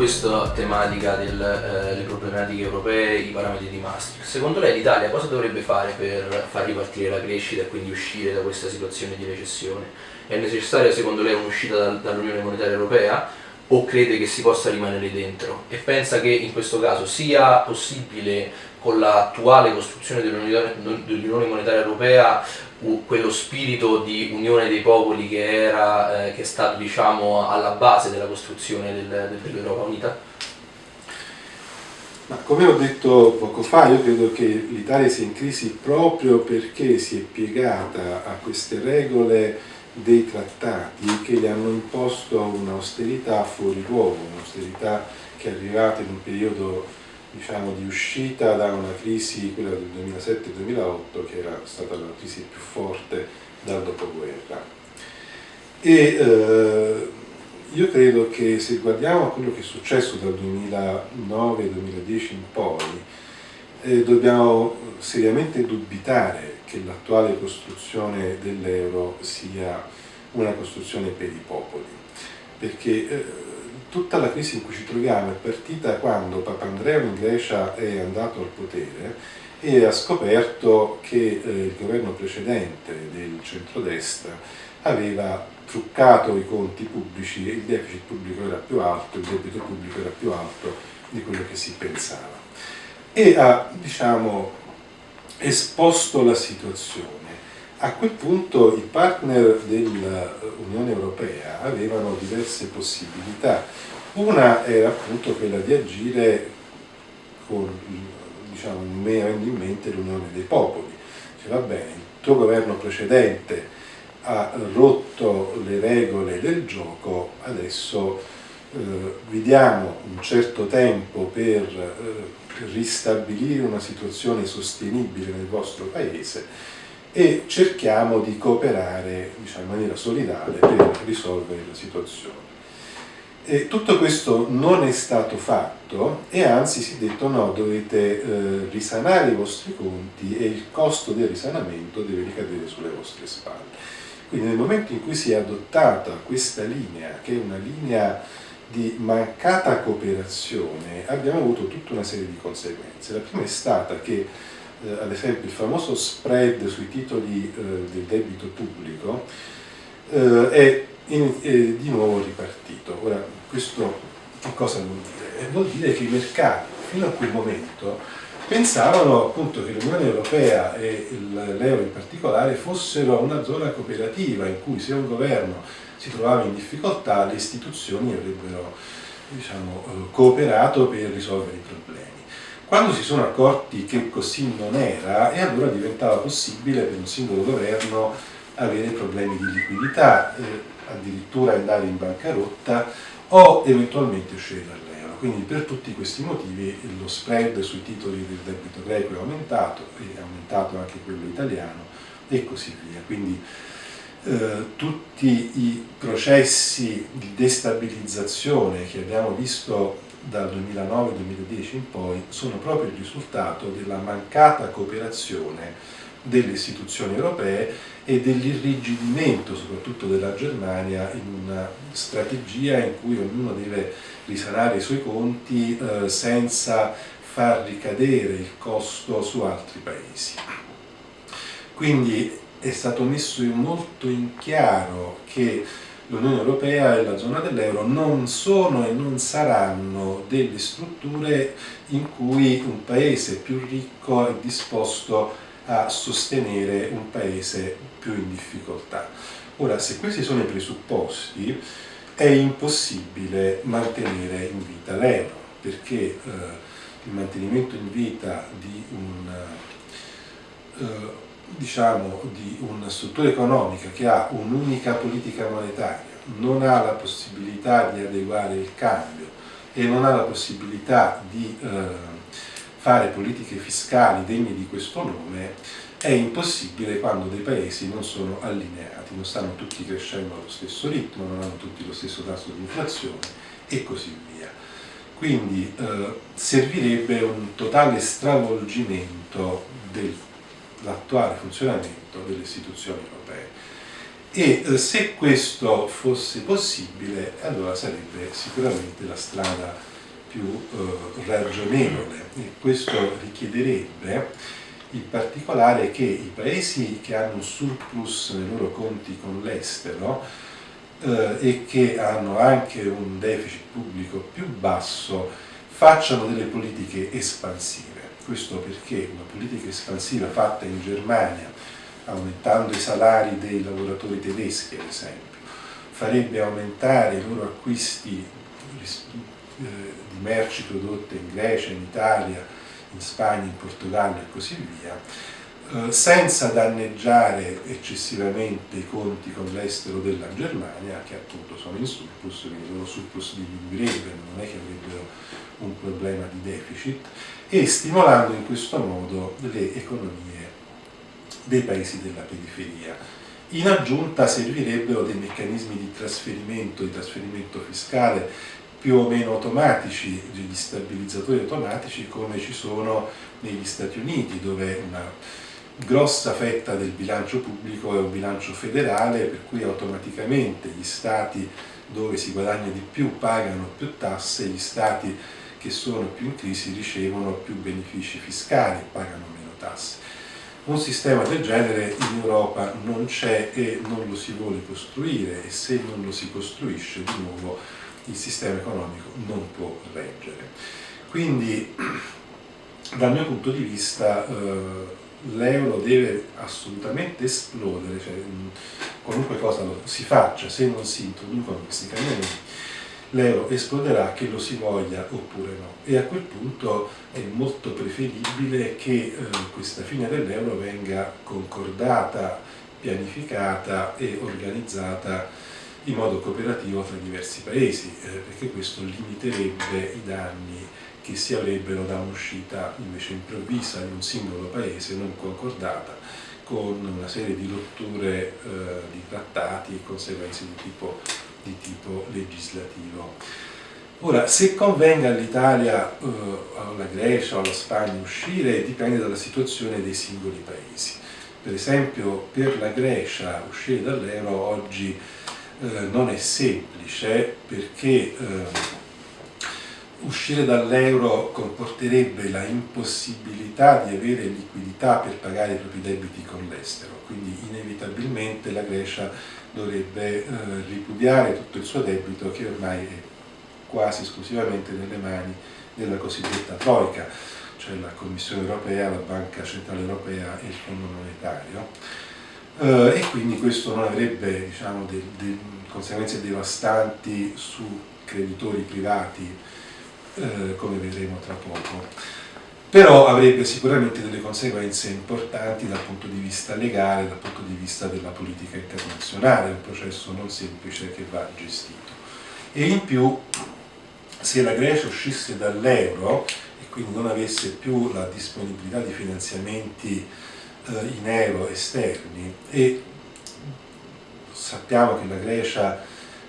Questa tematica delle eh, problematiche europee, i parametri di Maastricht, secondo lei l'Italia cosa dovrebbe fare per far ripartire la crescita e quindi uscire da questa situazione di recessione? È necessaria secondo lei un'uscita da, dall'Unione Monetaria Europea o crede che si possa rimanere dentro? E pensa che in questo caso sia possibile con l'attuale costruzione dell'Unione Monetaria Europea quello spirito di unione dei popoli che, era, eh, che è stato diciamo, alla base della costruzione del, dell'Europa Unita? Ma come ho detto poco fa, io credo che l'Italia sia in crisi proprio perché si è piegata a queste regole dei trattati che gli hanno imposto un'austerità fuori luogo, un'austerità che è arrivata in un periodo diciamo, di uscita da una crisi, quella del 2007-2008, che era stata la crisi più forte dal dopoguerra. E eh, io credo che se guardiamo a quello che è successo dal 2009-2010 in poi, eh, dobbiamo seriamente dubitare che l'attuale costruzione dell'euro sia una costruzione per i popoli, perché eh, tutta la crisi in cui ci troviamo è partita quando Papandreou in Grecia è andato al potere e ha scoperto che eh, il governo precedente del centrodestra aveva truccato i conti pubblici e il deficit pubblico era più alto, il debito pubblico era più alto di quello che si pensava. E ha, diciamo, esposto la situazione. A quel punto i partner dell'Unione Europea avevano diverse possibilità. Una era appunto quella di agire con, diciamo, in mente l'Unione dei Popoli. Cioè, va bene, il tuo governo precedente ha rotto le regole del gioco, adesso eh, vi diamo un certo tempo per eh, ristabilire una situazione sostenibile nel vostro paese e cerchiamo di cooperare diciamo, in maniera solidale per risolvere la situazione. E tutto questo non è stato fatto e anzi si è detto no, dovete eh, risanare i vostri conti e il costo del risanamento deve ricadere sulle vostre spalle. Quindi nel momento in cui si è adottata questa linea, che è una linea di mancata cooperazione, abbiamo avuto tutta una serie di conseguenze. La prima è stata che eh, ad esempio il famoso spread sui titoli eh, del debito pubblico eh, è, in, è, di nuovo ripartito. Ora, questo cosa vuol dire? Eh, vuol dire che i mercati fino a quel momento pensavano appunto che l'Unione Europea e l'euro in particolare fossero una zona cooperativa in cui se un governo si trovava in difficoltà le istituzioni avrebbero diciamo, cooperato per risolvere i problemi. Quando si sono accorti che così non era, e allora diventava possibile per un singolo governo avere problemi di liquidità, eh, addirittura andare in bancarotta o eventualmente uscire dall'euro. Quindi per tutti questi motivi lo spread sui titoli del debito greco è aumentato, è aumentato anche quello italiano e così via. Quindi eh, tutti i processi di destabilizzazione che abbiamo visto dal 2009-2010 in poi sono proprio il risultato della mancata cooperazione delle istituzioni europee e dell'irrigidimento soprattutto della Germania in una strategia in cui ognuno deve risanare i suoi conti eh, senza far ricadere il costo su altri paesi. Quindi è stato messo molto in chiaro che l'Unione Europea e la zona dell'euro non sono e non saranno delle strutture in cui un paese più ricco è disposto a sostenere un paese più in difficoltà. Ora, se questi sono i presupposti, è impossibile mantenere in vita l'euro, perché eh, il mantenimento in vita di un eh, diciamo, di una struttura economica che ha un'unica politica monetaria, non ha la possibilità di adeguare il cambio e non ha la possibilità di eh, fare politiche fiscali degne di questo nome, è impossibile quando dei paesi non sono allineati, non stanno tutti crescendo allo stesso ritmo, non hanno tutti lo stesso tasso di inflazione e così via. Quindi eh, servirebbe un totale stravolgimento del l'attuale funzionamento delle istituzioni europee e eh, se questo fosse possibile allora sarebbe sicuramente la strada più eh, ragionevole e questo richiederebbe in particolare che i paesi che hanno un surplus nei loro conti con l'estero eh, e che hanno anche un deficit pubblico più basso facciano delle politiche espansive. Questo perché una politica espansiva fatta in Germania, aumentando i salari dei lavoratori tedeschi ad esempio, farebbe aumentare i loro acquisti eh, di merci prodotte in Grecia, in Italia, in Spagna, in Portogallo e così via, eh, senza danneggiare eccessivamente i conti con l'estero della Germania, che appunto sono in surplus, quindi loro surplus diminuirebbe, non è che avrebbero un problema di deficit, e stimolando in questo modo le economie dei paesi della periferia. In aggiunta servirebbero dei meccanismi di trasferimento, di trasferimento fiscale più o meno automatici, degli stabilizzatori automatici come ci sono negli Stati Uniti dove una grossa fetta del bilancio pubblico è un bilancio federale per cui automaticamente gli stati dove si guadagna di più pagano più tasse, gli stati che sono più in crisi ricevono più benefici fiscali, pagano meno tasse. Un sistema del genere in Europa non c'è e non lo si vuole costruire e se non lo si costruisce di nuovo il sistema economico non può reggere. Quindi dal mio punto di vista eh, l'euro deve assolutamente esplodere, cioè, qualunque cosa si faccia, se non si introducono questi cambiamenti, l'euro esploderà che lo si voglia oppure no. E a quel punto è molto preferibile che eh, questa fine dell'euro venga concordata, pianificata e organizzata in modo cooperativo tra diversi paesi, eh, perché questo limiterebbe i danni che si avrebbero da un'uscita invece improvvisa di un singolo paese non concordata con una serie di rotture eh, di trattati e conseguenze di tipo, di tipo legislativo. Ora, se convenga all'Italia, eh, alla Grecia o alla Spagna uscire dipende dalla situazione dei singoli paesi. Per esempio per la Grecia uscire dall'euro oggi eh, non è semplice perché eh, uscire dall'euro comporterebbe la impossibilità di avere liquidità per pagare i propri debiti con l'estero, quindi inevitabilmente la Grecia dovrebbe eh, ripudiare tutto il suo debito che ormai è quasi esclusivamente nelle mani della cosiddetta Troica, cioè la Commissione Europea, la Banca Centrale Europea e il Fondo Monetario. Eh, e quindi questo non avrebbe diciamo, delle conseguenze devastanti su creditori privati eh, come vedremo tra poco però avrebbe sicuramente delle conseguenze importanti dal punto di vista legale, dal punto di vista della politica internazionale, è un processo non semplice che va gestito. E in più, se la Grecia uscisse dall'euro e quindi non avesse più la disponibilità di finanziamenti eh, in euro esterni e sappiamo che la Grecia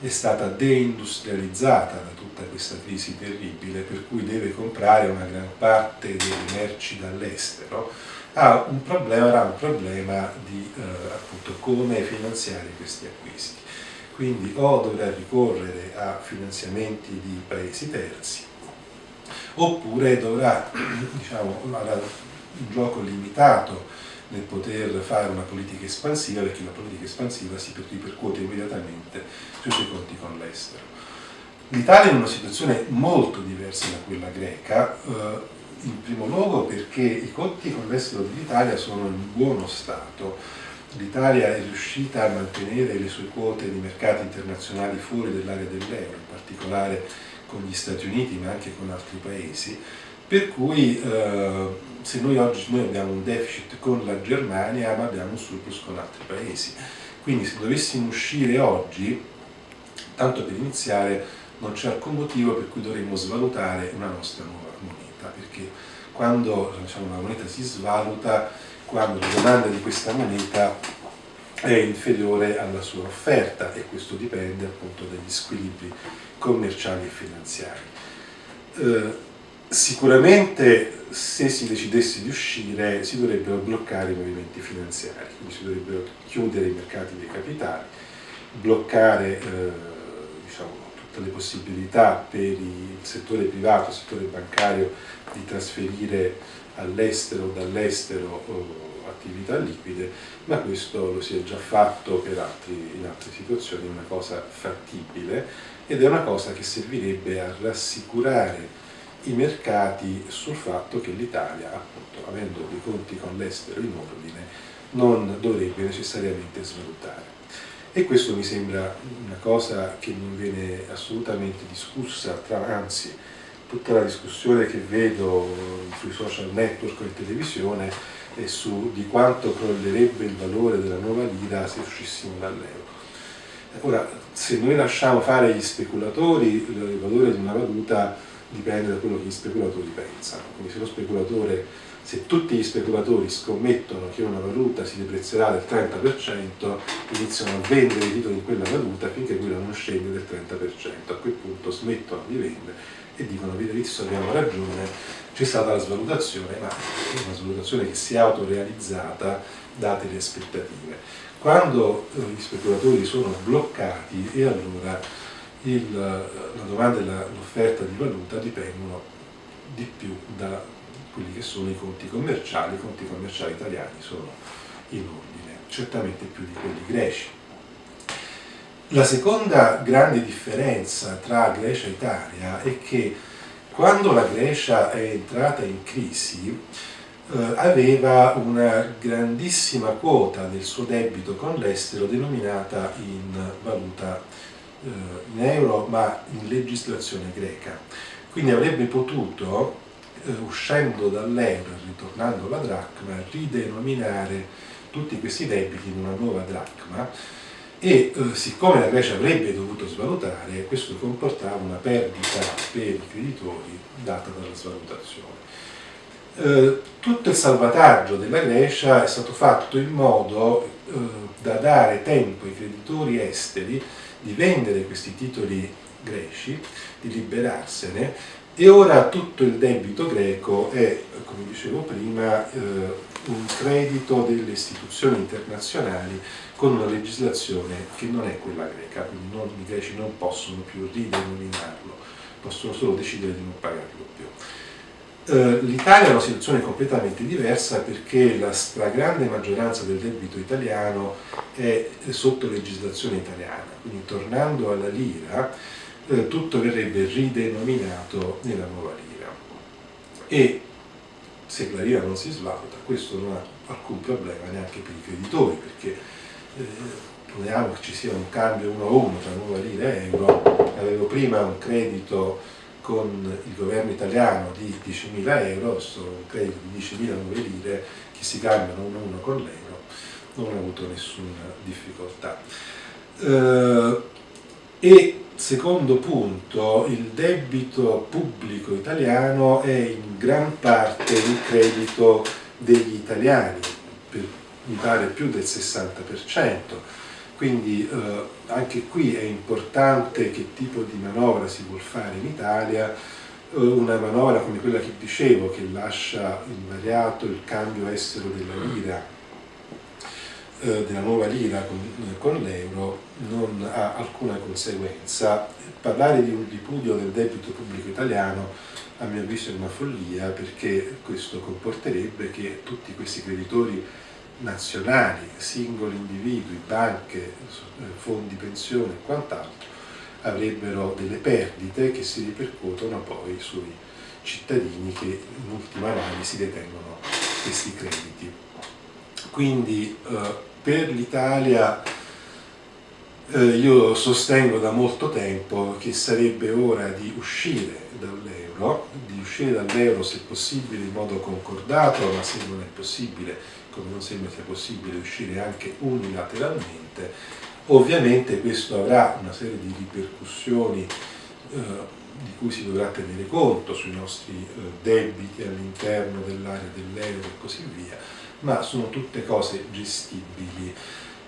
è stata deindustrializzata da tutta questa crisi terribile per cui deve comprare una gran parte delle merci dall'estero ha un problema, avrà un problema di eh, appunto come finanziare questi acquisti. Quindi o dovrà ricorrere a finanziamenti di paesi terzi oppure dovrà diciamo, avrà un gioco limitato nel poter fare una politica espansiva perché la politica espansiva si ripercuote immediatamente sui suoi conti con l'estero. L'Italia è in una situazione molto diversa da quella greca, eh, in primo luogo perché i conti con l'estero dell'Italia sono in buono stato, l'Italia è riuscita a mantenere le sue quote di mercati internazionali fuori dell'area dell'euro, in particolare con gli Stati Uniti ma anche con altri paesi, per cui eh, se noi oggi noi abbiamo un deficit con la Germania ma abbiamo un surplus con altri paesi, quindi se dovessimo uscire oggi, tanto per iniziare, non c'è alcun motivo per cui dovremmo svalutare una nostra nuova moneta, perché quando diciamo, la moneta si svaluta, quando la domanda di questa moneta è inferiore alla sua offerta e questo dipende appunto dagli squilibri commerciali e finanziari. Eh, sicuramente se si decidesse di uscire si dovrebbero bloccare i movimenti finanziari, quindi si dovrebbero chiudere i mercati dei capitali, bloccare eh, diciamo, tutte le possibilità per il settore privato, il settore bancario di trasferire all'estero o dall'estero eh, attività liquide, ma questo lo si è già fatto altri, in altre situazioni, è una cosa fattibile ed è una cosa che servirebbe a rassicurare i mercati sul fatto che l'Italia, appunto, avendo dei conti con l'estero in ordine, non dovrebbe necessariamente svalutare. E questo mi sembra una cosa che non viene assolutamente discussa, tra, anzi tutta la discussione che vedo sui social network e televisione è su di quanto crollerebbe il valore della nuova lira se uscissimo dall'euro. Ora, se noi lasciamo fare gli speculatori, il valore di una valuta dipende da quello che gli speculatori pensano. Quindi se lo speculatore, se tutti gli speculatori scommettono che una valuta si deprezzerà del 30%, iniziano a vendere i titoli in quella valuta finché quella non scende del 30%. A quel punto smettono di vendere e dicono avete visto abbiamo ragione, c'è stata la svalutazione, ma è una svalutazione che si è autorealizzata date le aspettative. Quando eh, gli speculatori sono bloccati e allora il, la domanda e l'offerta di valuta dipendono di più da quelli che sono i conti commerciali, i conti commerciali italiani sono in ordine, certamente più di quelli greci. La seconda grande differenza tra Grecia e Italia è che quando la Grecia è entrata in crisi eh, aveva una grandissima quota del suo debito con l'estero denominata in valuta in euro ma in legislazione greca. Quindi avrebbe potuto, eh, uscendo dall'euro e ritornando alla dracma, ridenominare tutti questi debiti in una nuova dracma e eh, siccome la Grecia avrebbe dovuto svalutare, questo comportava una perdita per i creditori data dalla svalutazione. Eh, tutto il salvataggio della Grecia è stato fatto in modo eh, da dare tempo ai creditori esteri di vendere questi titoli greci, di liberarsene e ora tutto il debito greco è, come dicevo prima, eh, un credito delle istituzioni internazionali con una legislazione che non è quella greca, quindi non, i greci non possono più ridenominarlo, possono solo decidere di non pagarlo più. Eh, L'Italia è una situazione completamente diversa perché la stragrande maggioranza del debito italiano è sotto legislazione italiana, quindi tornando alla lira eh, tutto verrebbe ridenominato nella nuova lira. E se la lira non si svaluta questo non ha alcun problema neanche per i creditori perché eh, poniamo che ci sia un cambio 1 a 1 tra nuova lira e euro, avevo prima un credito con il governo italiano di 10.000 euro, sono un credito di 10.000 nuove lire che si cambiano uno a uno con l'euro, non ho avuto nessuna difficoltà. Eh, e secondo punto, il debito pubblico italiano è in gran parte il credito degli italiani, per mi pare più del 60%, quindi eh, anche qui è importante che tipo di manovra si vuol fare in Italia, eh, una manovra come quella che dicevo che lascia invariato il cambio estero della lira, eh, della nuova lira con, con l'euro, non ha alcuna conseguenza. Parlare di un ripudio del debito pubblico italiano a mio avviso è una follia perché questo comporterebbe che tutti questi creditori nazionali, singoli individui, banche, eh, fondi pensione e quant'altro, avrebbero delle perdite che si ripercuotono poi sui cittadini che in ultima analisi detengono questi crediti. Quindi eh, per l'Italia eh, io sostengo da molto tempo che sarebbe ora di uscire dall'euro, di uscire dall'euro se possibile in modo concordato, ma se non è possibile come non sembra sia possibile uscire anche unilateralmente, ovviamente questo avrà una serie di ripercussioni eh, di cui si dovrà tenere conto sui nostri eh, debiti all'interno dell'area dell'euro e così via, ma sono tutte cose gestibili.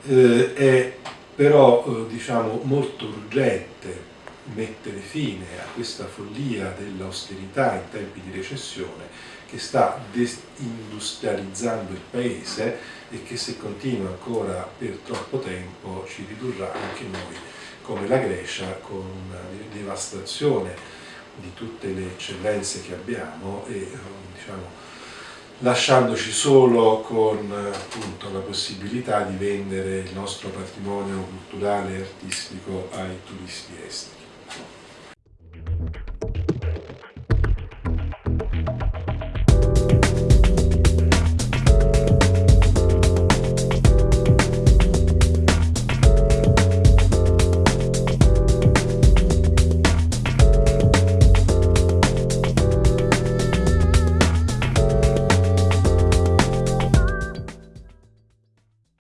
Eh, è però eh, diciamo, molto urgente mettere fine a questa follia dell'austerità in tempi di recessione che sta desindustrializzando il paese e che se continua ancora per troppo tempo ci ridurrà anche noi come la Grecia con una devastazione di tutte le eccellenze che abbiamo e diciamo, lasciandoci solo con appunto, la possibilità di vendere il nostro patrimonio culturale e artistico ai turisti esteri.